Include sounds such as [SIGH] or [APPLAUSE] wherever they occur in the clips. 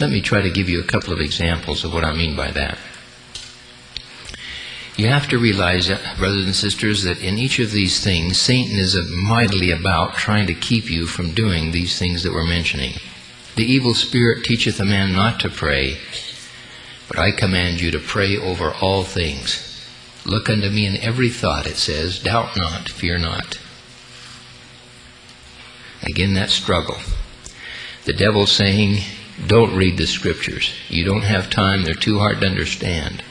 Let me try to give you a couple of examples of what I mean by that. You have to realize, uh, brothers and sisters, that in each of these things, Satan is mightily about trying to keep you from doing these things that we're mentioning. The evil spirit teacheth a man not to pray, but I command you to pray over all things. Look unto me in every thought, it says, doubt not, fear not. Again, that struggle. The devil saying, don't read the scriptures. You don't have time, they're too hard to understand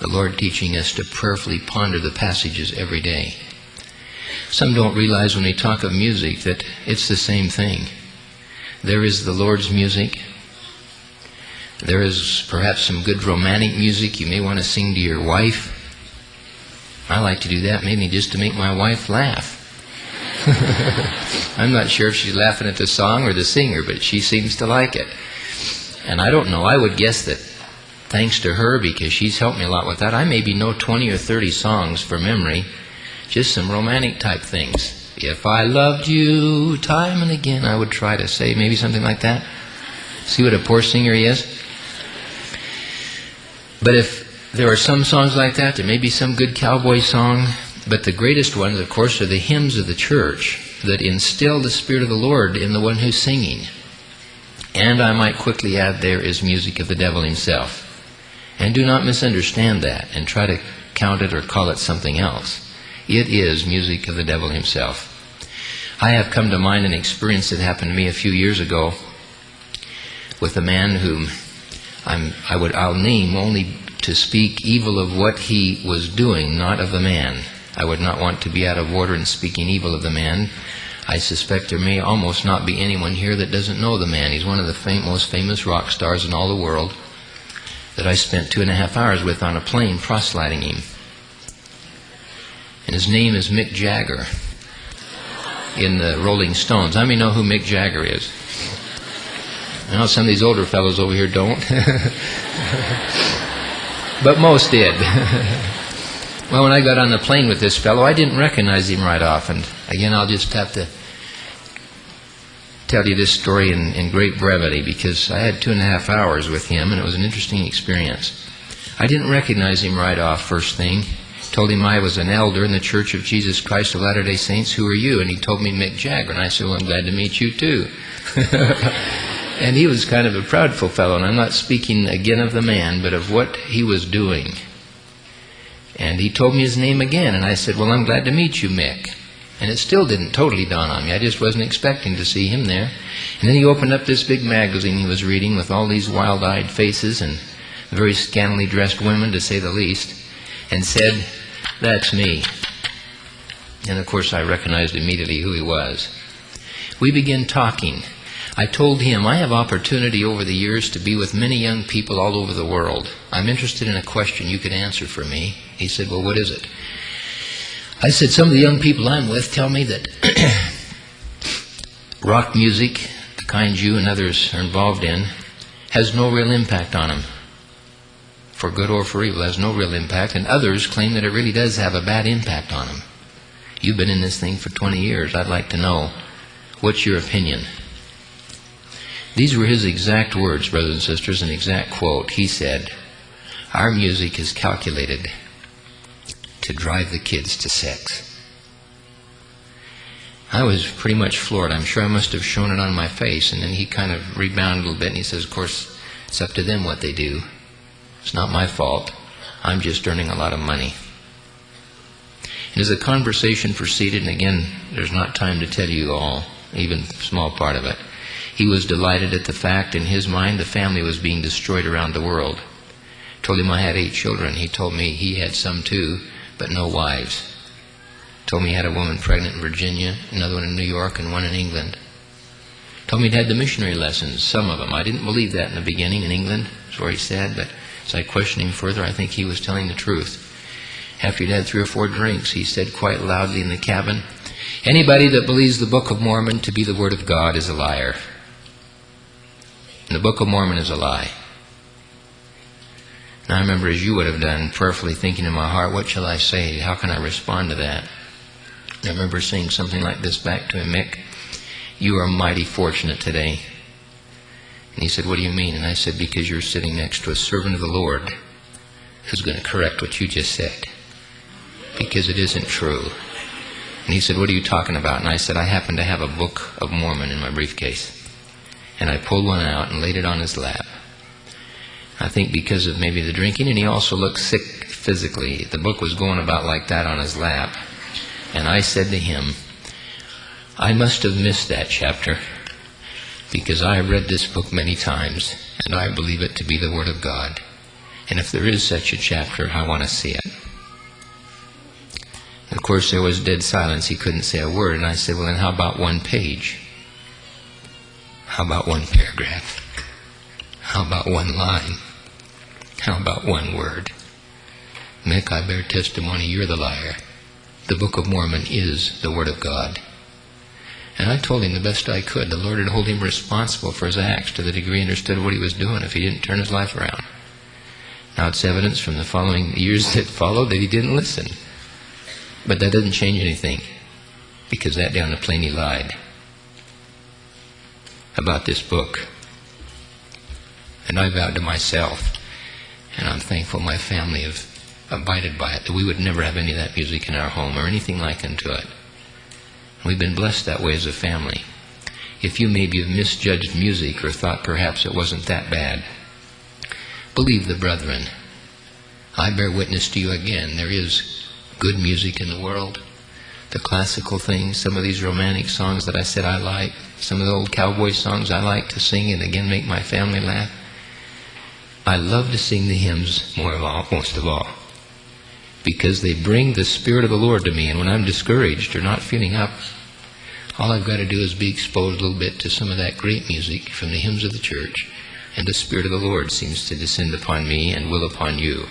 the Lord teaching us to prayerfully ponder the passages every day. Some don't realize when we talk of music that it's the same thing. There is the Lord's music. There is perhaps some good romantic music you may want to sing to your wife. I like to do that maybe just to make my wife laugh. [LAUGHS] I'm not sure if she's laughing at the song or the singer, but she seems to like it. And I don't know, I would guess that thanks to her because she's helped me a lot with that. I maybe know 20 or 30 songs for memory, just some romantic type things. If I loved you time and again, I would try to say maybe something like that. See what a poor singer he is? But if there are some songs like that, there may be some good cowboy song, but the greatest ones, of course, are the hymns of the church that instill the Spirit of the Lord in the one who's singing. And I might quickly add, there is music of the devil himself. And do not misunderstand that and try to count it or call it something else. It is music of the devil himself. I have come to mind an experience that happened to me a few years ago with a man whom I'm, I would, I'll name only to speak evil of what he was doing, not of the man. I would not want to be out of order in speaking evil of the man. I suspect there may almost not be anyone here that doesn't know the man. He's one of the fam- most famous rock stars in all the world that I spent two and a half hours with on a plane proselyting him. And his name is Mick Jagger in the Rolling Stones. I may know who Mick Jagger is. I know some of these older fellows over here don't. [LAUGHS] but most did. [LAUGHS] well, when I got on the plane with this fellow, I didn't recognize him right off. And again, I'll just have to tell you this story in, in great brevity because I had two and a half hours with him and it was an interesting experience. I didn't recognize him right off, first thing. Told him I was an elder in the Church of Jesus Christ of Latter day Saints. Who are you? And he told me Mick Jagger. And I said, Well, I'm glad to meet you too. [LAUGHS] and he was kind of a proudful fellow. And I'm not speaking again of the man, but of what he was doing. And he told me his name again. And I said, Well, I'm glad to meet you, Mick. And it still didn't totally dawn on me. I just wasn't expecting to see him there. And then he opened up this big magazine he was reading with all these wild eyed faces and very scantily dressed women, to say the least, and said, That's me. And of course, I recognized immediately who he was. We began talking. I told him, I have opportunity over the years to be with many young people all over the world. I'm interested in a question you could answer for me. He said, Well, what is it? I said, some of the young people I'm with tell me that [CLEARS THROAT] rock music, the kind you and others are involved in, has no real impact on them. For good or for evil, has no real impact, and others claim that it really does have a bad impact on them. You've been in this thing for 20 years. I'd like to know what's your opinion? These were his exact words, brothers and sisters, an exact quote. He said, Our music is calculated to drive the kids to sex. I was pretty much floored. I'm sure I must have shown it on my face. And then he kind of rebounded a little bit and he says, Of course, it's up to them what they do. It's not my fault. I'm just earning a lot of money. And as the conversation proceeded, and again, there's not time to tell you all, even small part of it, he was delighted at the fact in his mind the family was being destroyed around the world. Told him I had eight children. He told me he had some too but no wives. Told me he had a woman pregnant in Virginia, another one in New York, and one in England. Told me he'd had the missionary lessons, some of them. I didn't believe that in the beginning in England, that's where he said, but as I questioned him further, I think he was telling the truth. After he'd had three or four drinks, he said quite loudly in the cabin, Anybody that believes the Book of Mormon to be the Word of God is a liar. And the Book of Mormon is a lie. And I remember, as you would have done, prayerfully thinking in my heart, what shall I say? How can I respond to that? I remember saying something like this back to him, Mick, you are mighty fortunate today. And he said, What do you mean? And I said, Because you're sitting next to a servant of the Lord who's going to correct what you just said. Because it isn't true. And he said, What are you talking about? And I said, I happen to have a Book of Mormon in my briefcase. And I pulled one out and laid it on his lap. I think because of maybe the drinking, and he also looked sick physically. The book was going about like that on his lap. And I said to him, I must have missed that chapter because I have read this book many times and I believe it to be the Word of God. And if there is such a chapter, I want to see it. Of course, there was dead silence. He couldn't say a word. And I said, Well, then how about one page? How about one paragraph? How about one line? How about one word? Mick, I bear testimony you're the liar. The Book of Mormon is the Word of God. And I told him the best I could. The Lord would hold him responsible for his acts to the degree he understood what he was doing if he didn't turn his life around. Now it's evidence from the following years that followed that he didn't listen. But that doesn't change anything because that down the plane he lied about this book. And I vowed to myself, and I'm thankful my family have abided by it, that we would never have any of that music in our home or anything like unto it. We've been blessed that way as a family. If you maybe have misjudged music or thought perhaps it wasn't that bad, believe the brethren. I bear witness to you again. There is good music in the world. The classical things, some of these romantic songs that I said I like, some of the old cowboy songs I like to sing and again make my family laugh. I love to sing the hymns more of all, most of all, because they bring the Spirit of the Lord to me. And when I'm discouraged or not feeling up, all I've got to do is be exposed a little bit to some of that great music from the hymns of the church, and the Spirit of the Lord seems to descend upon me and will upon you.